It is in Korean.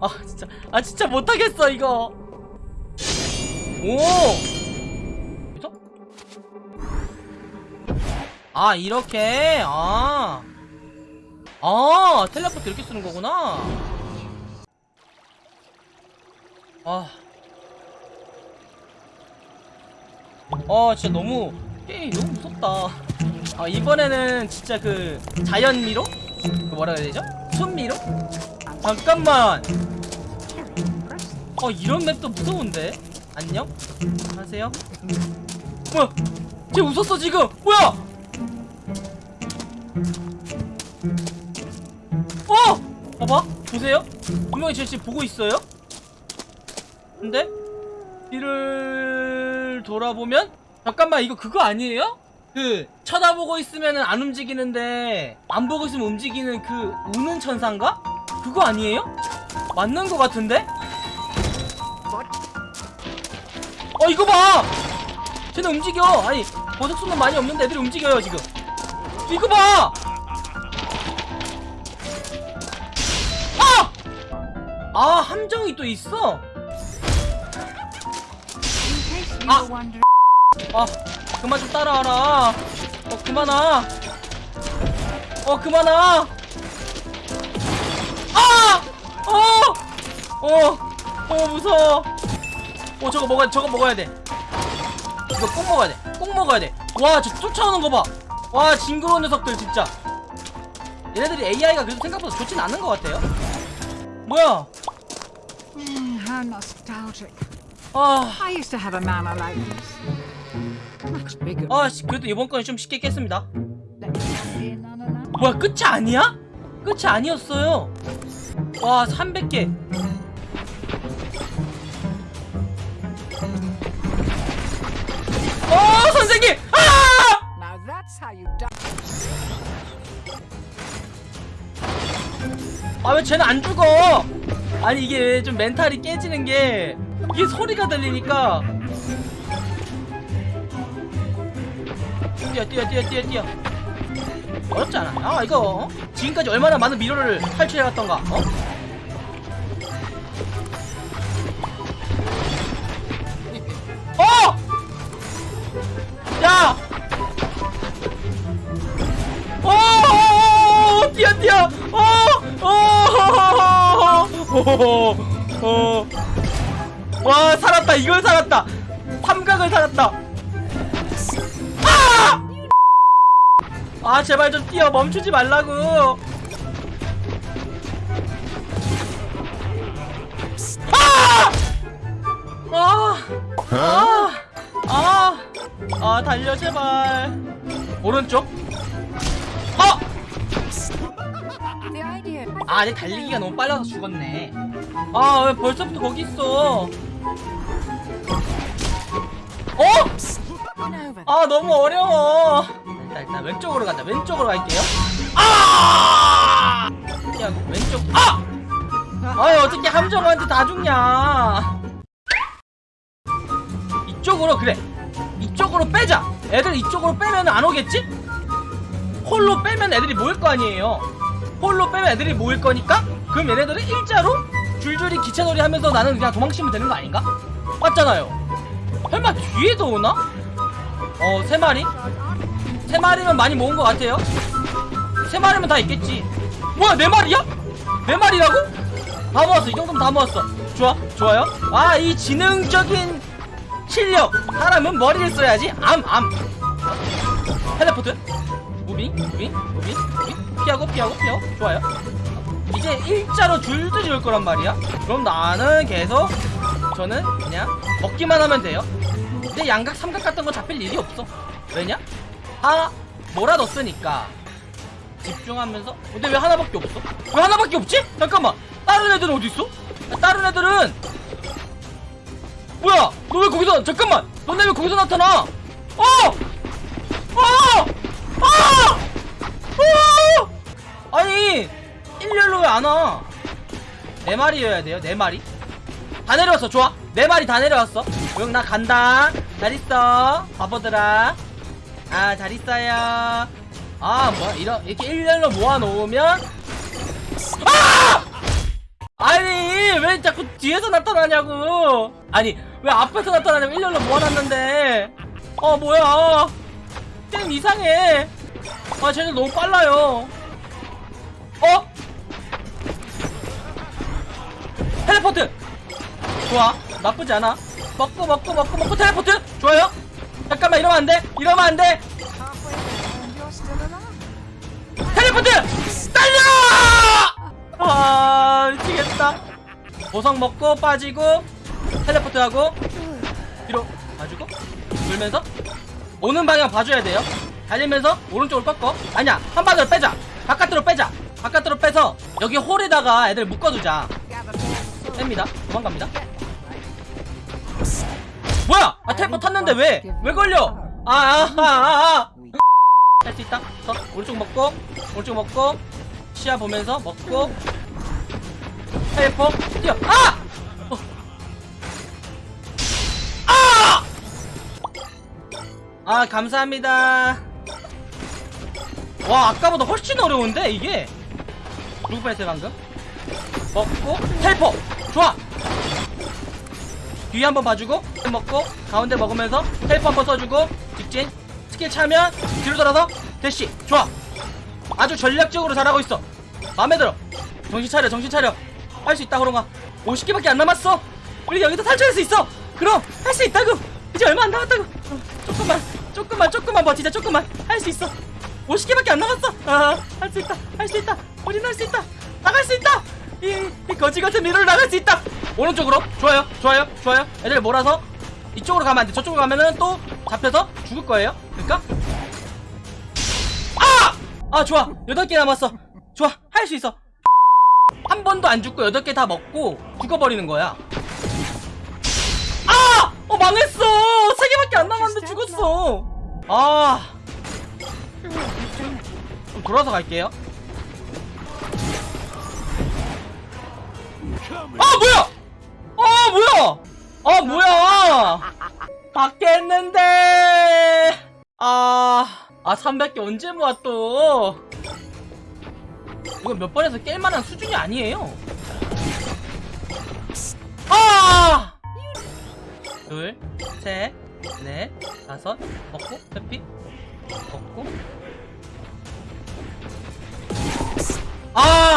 아 진짜 아 진짜 못하겠어 이거 오 여기서? 아 이렇게 아 아, 텔레포트 이렇게 쓰는 거구나. 아. 아, 진짜 너무, 게임 너무 무섭다. 아, 이번에는 진짜 그, 자연미로? 그 뭐라 해야 되죠? 순미로? 잠깐만. 어, 이런 맵도 무서운데? 안녕? 하세요? 뭐야? 쟤 웃었어, 지금! 뭐야! 어! 봐봐 보세요 분명히 저 지금 보고 있어요 근데 뒤를 돌아보면 잠깐만 이거 그거 아니에요? 그 쳐다보고 있으면 안 움직이는데 안 보고 있으면 움직이는 그 우는 천사인가? 그거 아니에요? 맞는 거 같은데? 어 이거 봐! 쟤는 움직여 아니 보석수는 많이 없는데 애들이 움직여요 지금 이거 봐! 아 함정이 또 있어 아! 아 그만 좀 따라와라 어 그만 와. 어 그만 와. 아! 어! 어! 어 무서워 어 저거 먹어야 돼 저거 먹어야 돼 이거 꼭 먹어야 돼꼭 먹어야 돼와 저 쫓아오는 거봐와 징그러운 녀석들 진짜 얘네들이 AI가 그래도 생각보다 좋진 않은 것 같아요 뭐야 nostalgic. 아 I used to have a mama like this. Much bigger. 아, 씨, 그래도 이번 건은 좀 쉽게 깼습니다. 뭐야, 끝이 아니야? 끝이 아니었어요. 와, 300개. 어, 선생님! 아! Now that's how you die. 아, 왜 쟤는 안 죽어? 아니, 이게 좀 멘탈이 깨지는 게, 이게 소리가 들리니까. 뛰어, 뛰어, 뛰어, 뛰어, 뛰어. 어렵지 않아. 아, 이거, 어? 지금까지 얼마나 많은 미로를 탈출해왔던가, 어? 어! 야! 어! 어! 어! 뛰어 뛰어! 어! 어! 어! 어! 와 살았다 이걸 살았다 삼각을 살았다 아! 아 제발 좀 뛰어 멈추지 말라고 아! 아! 아! 아! 아 달려 제발 오른쪽 어! 아, 내 달리기가 너무 빨라서 죽었네. 아, 왜 벌써부터 거기 있어? 어? 아, 너무 어려워. 일단, 일단 왼쪽으로 간다. 왼쪽으로 갈게요. 아! 야, 왼쪽. 아! 아유, 어떻게 함정한테 다 죽냐? 이쪽으로 그래. 이쪽으로 빼자. 애들 이쪽으로 빼면 안 오겠지? 홀로 빼면 애들이 모일 거 아니에요. 홀로 빼면 애들이 모일 거니까 그럼 얘네들은 일자로 줄줄이 기차놀이 하면서 나는 그냥 도망치면 되는 거 아닌가? 맞잖아요. 설마 뒤에도 오나? 어, 세 마리? 세 마리면 많이 모은 것 같아요. 세 마리면 다 있겠지. 뭐야, 네 마리야? 네 마리라고? 다 모았어. 이 정도면 다 모았어. 좋아, 좋아요. 아, 이 지능적인 실력. 사람은 머리를 써야지. 암, 암. teleport. moving, moving, moving, moving. 피하고, 피하고, 피하고. 좋아요. 이제 일자로 줄줄이 올 거란 말이야. 그럼 나는 계속 저는 그냥 먹기만 하면 돼요. 근데 양각, 삼각 같은 거 잡힐 일이 없어. 왜냐? 다 몰아넣었으니까. 집중하면서. 근데 왜 하나밖에 없어? 왜 하나밖에 없지? 잠깐만. 다른 애들은 어디 있어? 다른 애들은 뭐야? 너 왜 거기서 잠깐만. 너네 왜 거기서 나타나? 어! 어! 아! 어! 아니 일렬로 왜 안 와? 네 마리여야 돼요. 네 마리. 다 내려왔어. 좋아. 네 마리 다 내려왔어. 형나 간다. 잘 있어 바보들아 아 잘 있어요 아 뭐야 이런 이렇게 일렬로 모아놓으면 아! 아니 왜 자꾸 뒤에서 나타나냐고 아니 왜 앞에서 나타나냐고 일렬로 모아놨는데 어 뭐야 게임 이상해 아 쟤네 너무 빨라요 어? 텔레포트! 좋아. 나쁘지 않아. 먹고 먹고 먹고 먹고 텔레포트! 좋아요. 잠깐만 이러면 안돼. 이러면 안돼. 텔레포트! 달려! 아 미치겠다. 보석 먹고 빠지고 텔레포트 하고 뒤로 봐주고 돌면서 오는 방향 봐줘야 돼요. 달리면서 오른쪽으로 꺾어. 아니야 한바닥으로 빼자. 바깥으로 빼자. 바깥으로 빼서 여기 홀에다가 애들 묶어두자. 뺍니다. 도망갑니다. 뭐야? 아 텔포 탔는데 왜? 왜 걸려? 아아아아 할수 있다. 서. 오른쪽 먹고 오른쪽 먹고 시야 보면서 먹고. 텔포 뛰어. 아! 어. 아! 아 감사합니다. 와 아까보다 훨씬 어려운데 이게? 누구 뺐어요 방금? 먹고 텔포 좋아. 뒤에 한번 봐주고 먹고 가운데 먹으면서 텔포 한번 써주고 직진. 스킬 차면 뒤로 돌아서 대시. 좋아. 아주 전략적으로 잘하고 있어. 마음에 들어. 정신 차려 정신 차려. 할 수 있다 호롱아 50개밖에 안 남았어. 우리 여기서 탈출할 수 있어. 그럼 할 수 있다고. 이제 얼마 안 남았다고. 어, 조금만 조금만 조금만 버티자. 조금만. 할 수 있어. 50개밖에 안 남았어. 아 할 수 있다. 할 수 있다. 우린 할 수 있다. 나갈 수 있다 이, 이 거지 같은 미로를 나갈 수 있다. 오른쪽으로. 좋아요. 좋아요. 좋아요. 애들 몰아서 이쪽으로 가면 안 돼. 저쪽으로 가면은 또 잡혀서 죽을 거예요. 그러니까. 아! 아 좋아. 여덟 개 남았어. 좋아. 할 수 있어. 한 번도 안 죽고 여덟 개 다 먹고 죽어버리는 거야. 아! 어 망했어. 세 개밖에 안 남았는데 죽었어. 아. 좀 돌아서 갈게요 아 뭐야 아 뭐야 아 뭐야 받겠는데 아, 아 300개 언제 모아 또 이거 몇 번에서 깰 만한 수준이 아니에요 아! 둘, 셋, 넷, 다섯, 먹고, 회피, 먹고. 아!